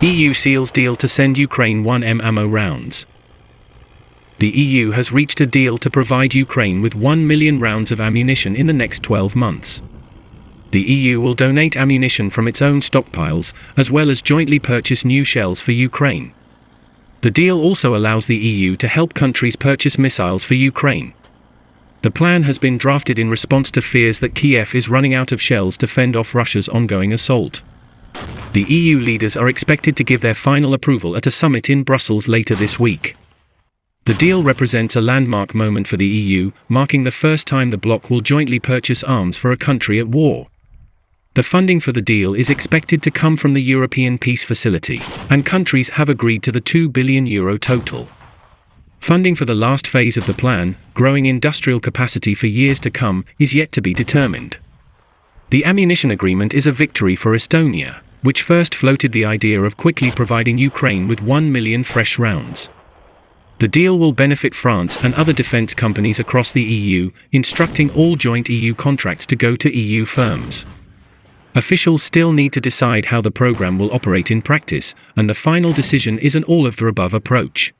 EU seals deal to send Ukraine 1M ammo rounds. The EU has reached a deal to provide Ukraine with 1 million rounds of ammunition in the next 12 months. The EU will donate ammunition from its own stockpiles, as well as jointly purchase new shells for Ukraine. The deal also allows the EU to help countries purchase missiles for Ukraine. The plan has been drafted in response to fears that Kiev is running out of shells to fend off Russia's ongoing assault. The EU leaders are expected to give their final approval at a summit in Brussels later this week. The deal represents a landmark moment for the EU, marking the first time the bloc will jointly purchase arms for a country at war. The funding for the deal is expected to come from the European Peace Facility, and countries have agreed to the 2 billion euro total. Funding for the last phase of the plan, growing industrial capacity for years to come, is yet to be determined. The ammunition agreement is a victory for Estonia, which first floated the idea of quickly providing Ukraine with 1 million fresh rounds. The deal will benefit France and other defense companies across the EU, instructing all joint EU contracts to go to EU firms. Officials still need to decide how the program will operate in practice, and the final decision is an all of the above approach.